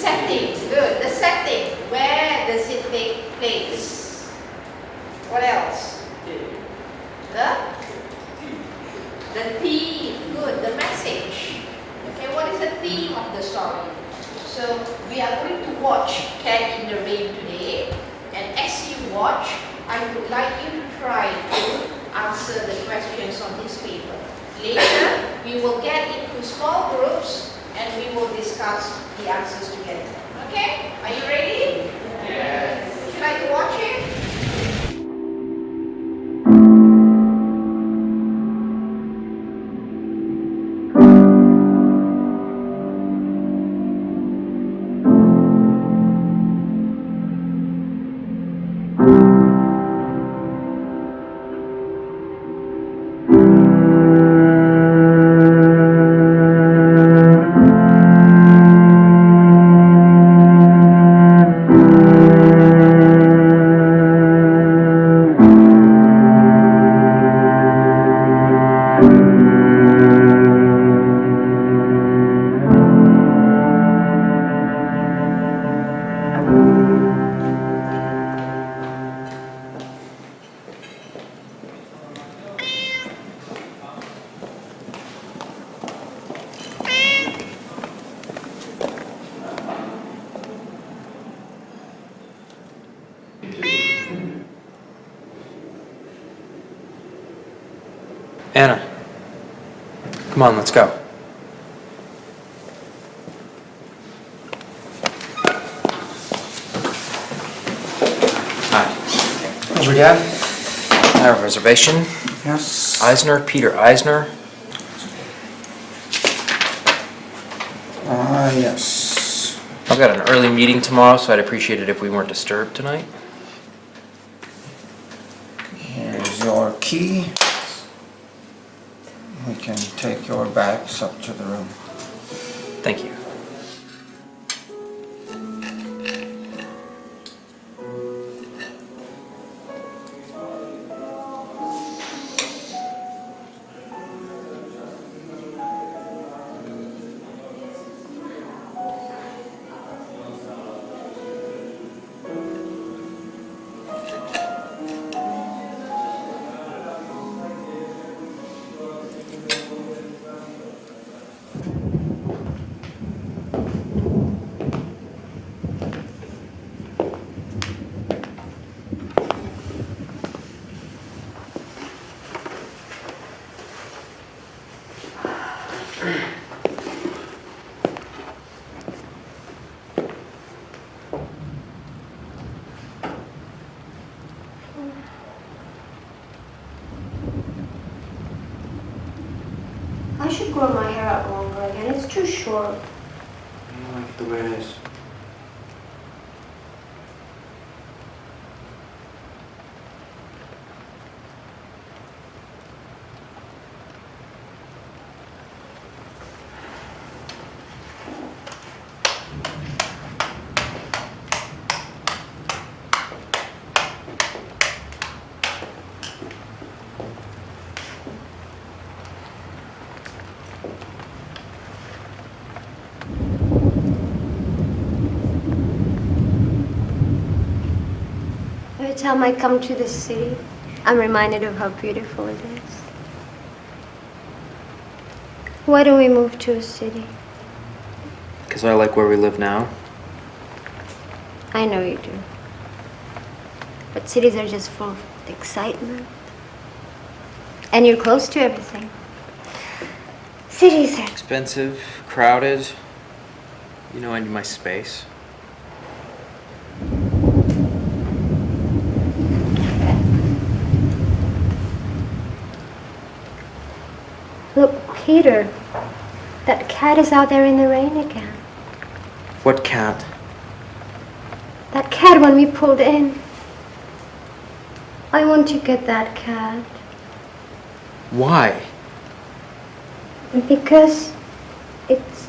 setting. Good. The setting. Where does it take place? What else? The the theme. Good. The message. Okay, what is the theme of the story? So we are going to watch Cat in the Rain today. And as you watch, I would like you to try to answer the questions on this paper. Later, we will get into small groups and we will discuss the answers together. Okay? Are you ready? Yes. Would you like to Come on, let's go. Hi. How's your dad? I have a reservation. Yes. Eisner, Peter Eisner. Ah, yes. I've got an early meeting tomorrow, so I'd appreciate it if we weren't disturbed tonight. Here's your key. Take your bags up to the room. Thank you. Should grow my hair out longer again. It's too short. I like it the way it is. Time I come to this city, I'm reminded of how beautiful it is. Why don't we move to a city? Because I like where we live now. I know you do. But cities are just full of excitement. And you're close to everything. Cities are Expensive, crowded. You know I need my space. Look, Peter, that cat is out there in the rain again. What cat? That cat when we pulled in. I want to get that cat Why? because it's.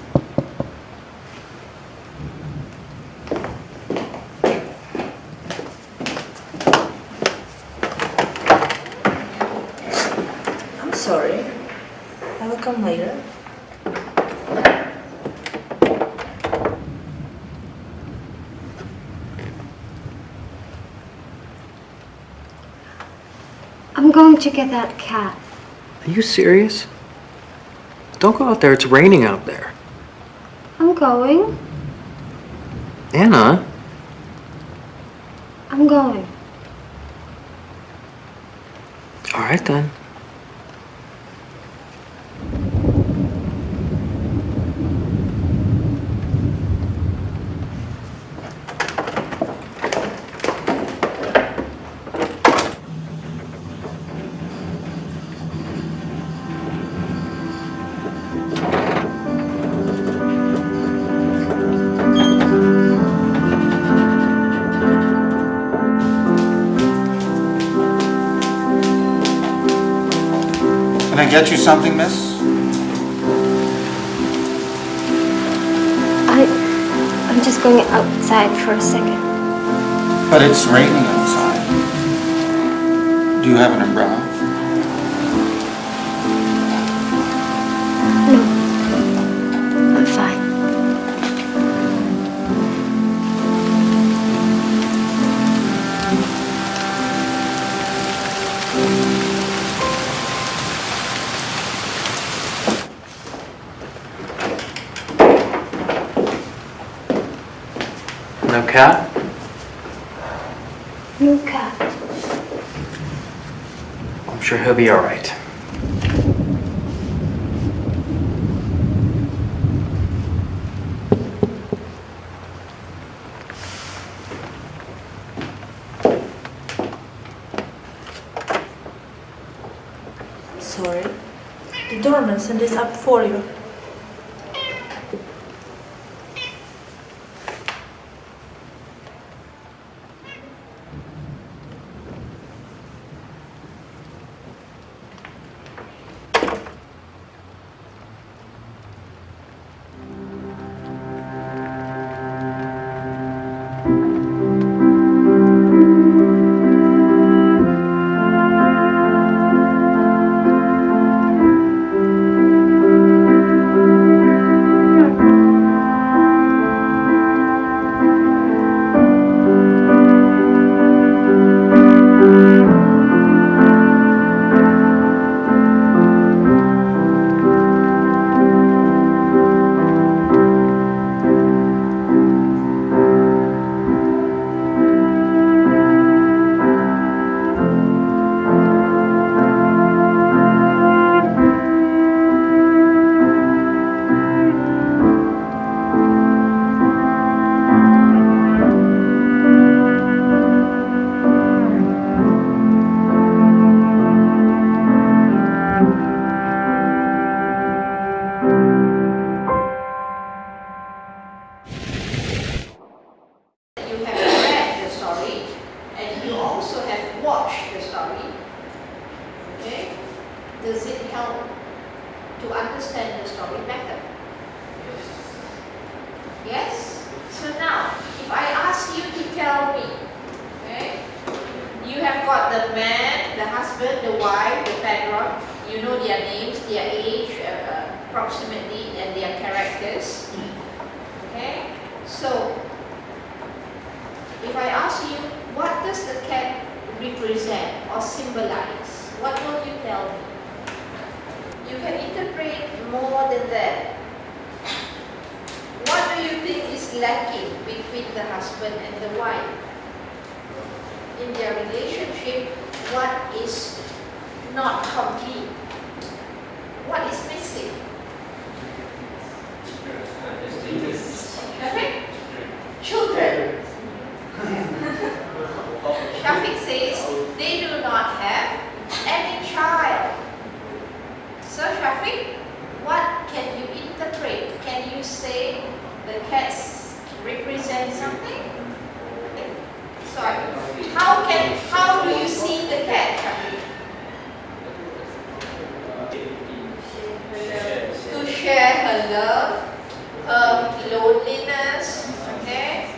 I'm sorry. I will come later. Going to get that cat. Are you serious? Don't go out there, it's raining out there. I'm going. Anna? I'm going. Alright then. Can I get you something, miss? I. I'm just going outside for a second. But it's raining outside. Do you have an umbrella? No cat? No cat. I'm sure he'll be alright. Sorry. The doorman sent this up for. You husband, the wife, the patron, you know their names, their age, uh, uh, approximately, and their characters. Okay? So, if I ask you, what does the cat represent or symbolize? What will you tell me? You can interpret more than that. What do you think is lacking between the husband and the wife? in their relationship, what is not complete? What is missing? Shafiq? Children. Shafiq says they do not have any child. So Shafiq, what can you interpret? Can you say the cats represent something? Sorry. How can how do you see the cat, Shafiq? To share her love, her loneliness, okay,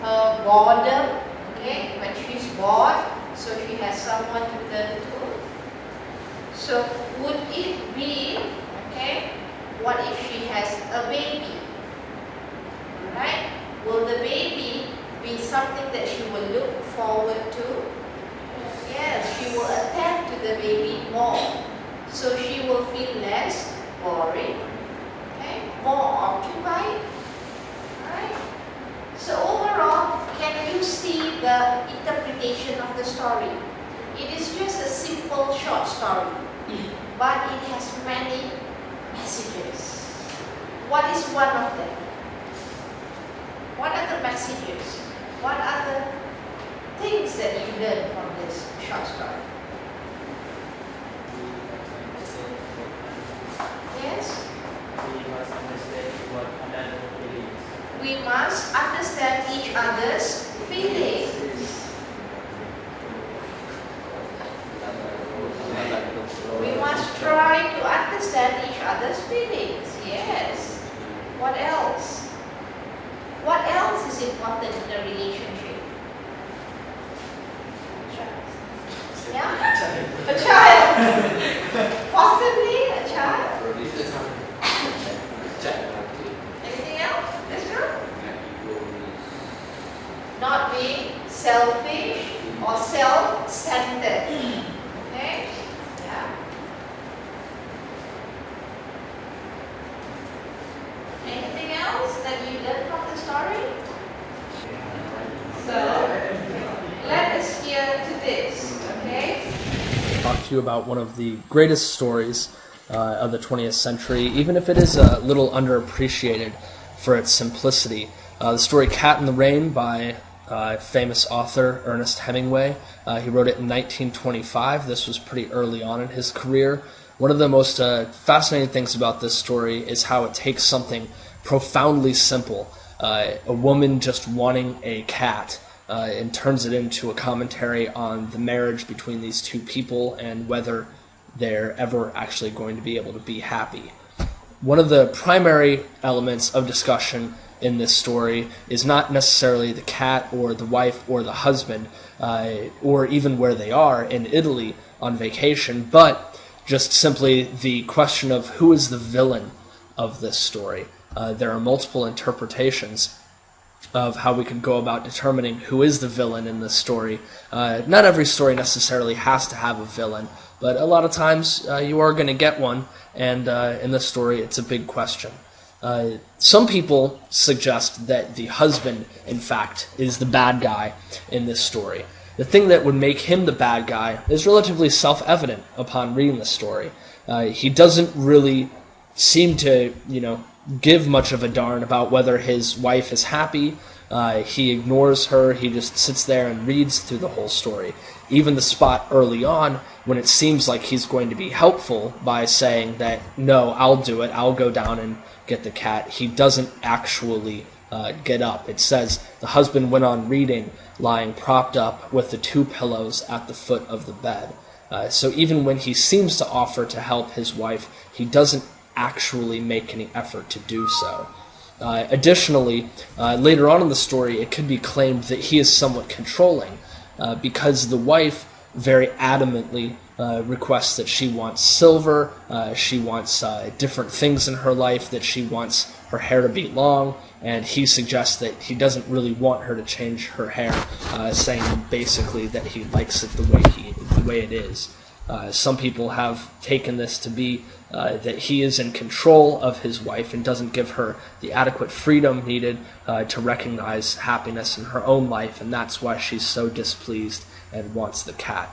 her boredom, okay, when she's bored, so she has someone to turn to. So would it be, okay, what if she has a baby? Right? Will the baby be something that she will look forward to? Yes, she will attend to the baby more. So she will feel less boring, okay, more occupied. So overall, can you see the interpretation of the story? It is just a simple short story, but it has many messages. What is one of them? What are the messages? What are the things that you learn from this short story? Yes? We must understand each other's feelings. We must try to understand each other's feelings. Yes. What else? What else is important in a relationship? Yeah? A child. Possibly a child. Anything else? That's true. Not being selfish or self-centered. Okay? Yeah. Anything else that you learned from the story? So, let us hear to this, okay? talk to you about one of the greatest stories uh, of the 20th century, even if it is a little underappreciated for its simplicity. Uh, the story Cat in the Rain by uh, famous author Ernest Hemingway. Uh, he wrote it in 1925. This was pretty early on in his career. One of the most uh, fascinating things about this story is how it takes something profoundly simple, uh, a woman just wanting a cat, uh, and turns it into a commentary on the marriage between these two people and whether they're ever actually going to be able to be happy. One of the primary elements of discussion in this story is not necessarily the cat or the wife or the husband, uh, or even where they are in Italy on vacation, but just simply the question of who is the villain of this story. Uh, there are multiple interpretations of how we could go about determining who is the villain in this story. Uh, not every story necessarily has to have a villain, but a lot of times uh, you are going to get one, and uh, in this story, it's a big question. Uh, some people suggest that the husband, in fact, is the bad guy in this story. The thing that would make him the bad guy is relatively self evident upon reading the story. Uh, he doesn't really seem to, you know, give much of a darn about whether his wife is happy. Uh, he ignores her. He just sits there and reads through the whole story. Even the spot early on when it seems like he's going to be helpful by saying that, no, I'll do it. I'll go down and get the cat. He doesn't actually uh, get up. It says the husband went on reading, lying propped up with the two pillows at the foot of the bed. Uh, so even when he seems to offer to help his wife, he doesn't actually make any effort to do so. Uh, additionally, uh, later on in the story, it could be claimed that he is somewhat controlling uh, because the wife very adamantly uh, requests that she wants silver, uh, she wants uh, different things in her life, that she wants her hair to be long, and he suggests that he doesn't really want her to change her hair, saying basically that he likes it the way he the way it is. Uh, some people have taken this to be uh, that he is in control of his wife and doesn't give her the adequate freedom needed uh, to recognize happiness in her own life, and that's why she's so displeased and wants the cat.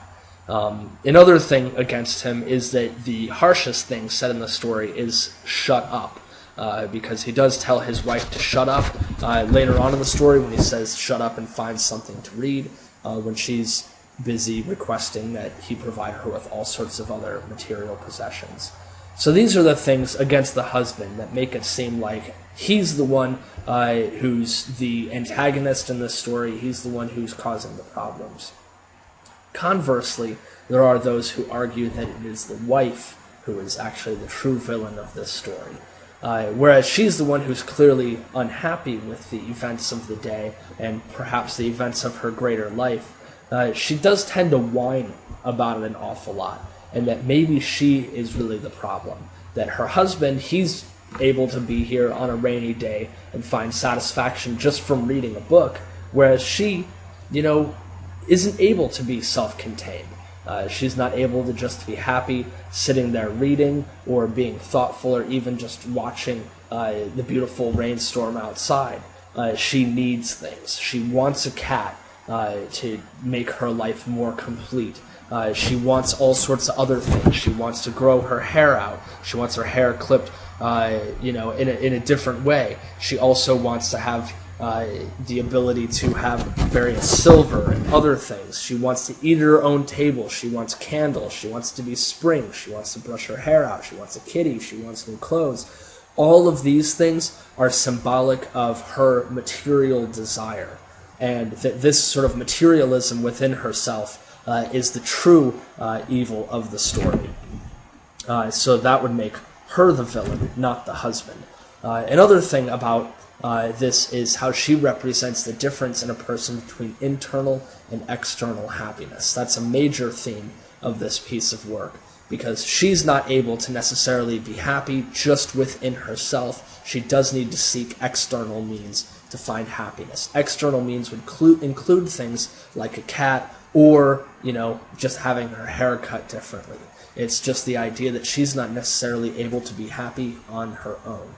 Um, another thing against him is that the harshest thing said in the story is shut up. Uh, because he does tell his wife to shut up uh, later on in the story when he says shut up and find something to read uh, when she's busy requesting that he provide her with all sorts of other material possessions. So these are the things against the husband that make it seem like he's the one uh, who's the antagonist in this story, he's the one who's causing the problems. Conversely, there are those who argue that it is the wife who is actually the true villain of this story. Uh, whereas she's the one who's clearly unhappy with the events of the day and perhaps the events of her greater life, uh, she does tend to whine about it an awful lot, and that maybe she is really the problem. That her husband, he's able to be here on a rainy day and find satisfaction just from reading a book, whereas she, you know, isn't able to be self contained. Uh, she's not able to just be happy sitting there reading or being thoughtful or even just watching uh, the beautiful rainstorm outside. Uh, she needs things. She wants a cat uh, to make her life more complete. Uh, she wants all sorts of other things. She wants to grow her hair out. She wants her hair clipped, uh, you know, in a, in a different way. She also wants to have uh, the ability to have various silver and other things. She wants to eat at her own table. She wants candles. She wants to be spring. She wants to brush her hair out. She wants a kitty. She wants new clothes. All of these things are symbolic of her material desire. And that this sort of materialism within herself uh, is the true uh, evil of the story. Uh, so that would make her the villain, not the husband. Uh, another thing about uh, this is how she represents the difference in a person between internal and external happiness. That's a major theme of this piece of work because she's not able to necessarily be happy just within herself. She does need to seek external means to find happiness. External means would include, include things like a cat or, you know, just having her hair cut differently. It's just the idea that she's not necessarily able to be happy on her own.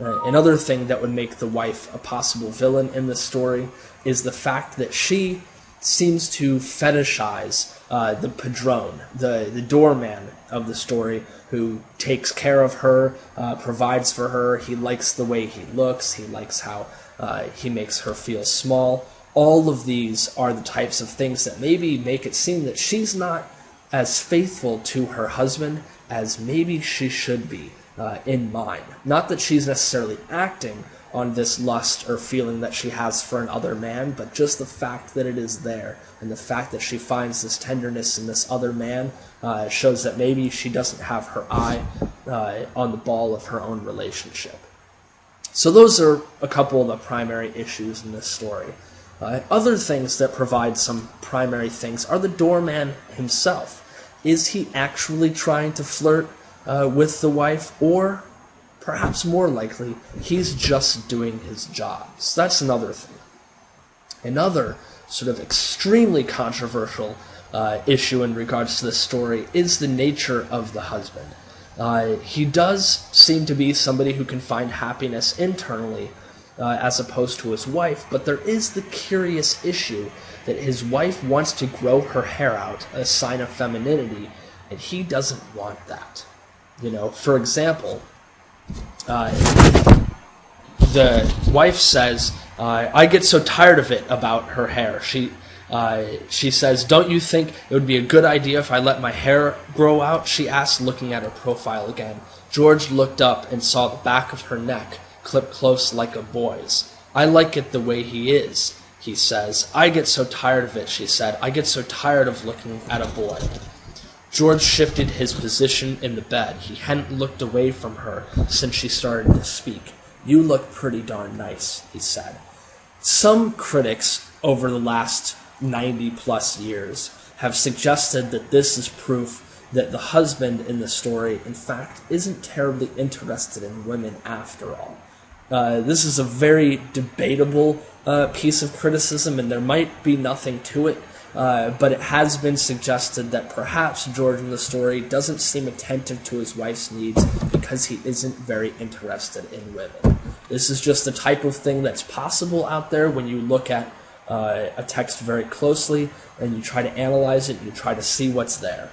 Uh, another thing that would make the wife a possible villain in this story is the fact that she seems to fetishize uh, the padrone, the, the doorman of the story, who takes care of her, uh, provides for her. He likes the way he looks, he likes how uh, he makes her feel small. All of these are the types of things that maybe make it seem that she's not as faithful to her husband as maybe she should be uh, in mind. Not that she's necessarily acting on this lust or feeling that she has for another man, but just the fact that it is there and the fact that she finds this tenderness in this other man uh, shows that maybe she doesn't have her eye uh, on the ball of her own relationship. So those are a couple of the primary issues in this story. Uh, other things that provide some primary things are the doorman himself. Is he actually trying to flirt uh, with the wife, or perhaps more likely, he's just doing his job. So that's another thing. Another sort of extremely controversial uh, issue in regards to this story is the nature of the husband. Uh, he does seem to be somebody who can find happiness internally uh, as opposed to his wife, but there is the curious issue that his wife wants to grow her hair out, a sign of femininity, and he doesn't want that. You know, for example, uh, the wife says, "I get so tired of it about her hair." She uh, she says, "Don't you think it would be a good idea if I let my hair grow out?" She asked, looking at her profile again. George looked up and saw the back of her neck clipped close like a boy's. "I like it the way he is," he says. "I get so tired of it," she said. "I get so tired of looking at a boy." George shifted his position in the bed. He hadn't looked away from her since she started to speak. You look pretty darn nice, he said. Some critics over the last 90 plus years have suggested that this is proof that the husband in the story, in fact, isn't terribly interested in women after all. Uh, this is a very debatable uh, piece of criticism, and there might be nothing to it Uh, but it has been suggested that perhaps George in the story doesn't seem attentive to his wife's needs because he isn't very interested in women. This is just the type of thing that's possible out there when you look at uh, a text very closely and you try to analyze it, you try to see what's there.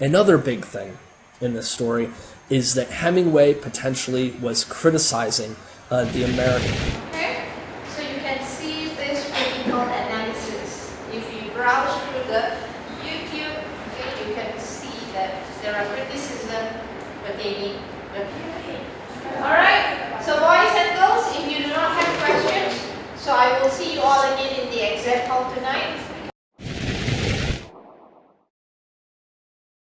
Another big thing in this story is that Hemingway potentially was criticizing uh, the American. Okay, so you can see this critical analysis. If you browse through the YouTube, okay, you can see that there are criticism pertaining the period. All right, so boys and girls, if you do not have questions, so I will see you all again in the exam hall tonight.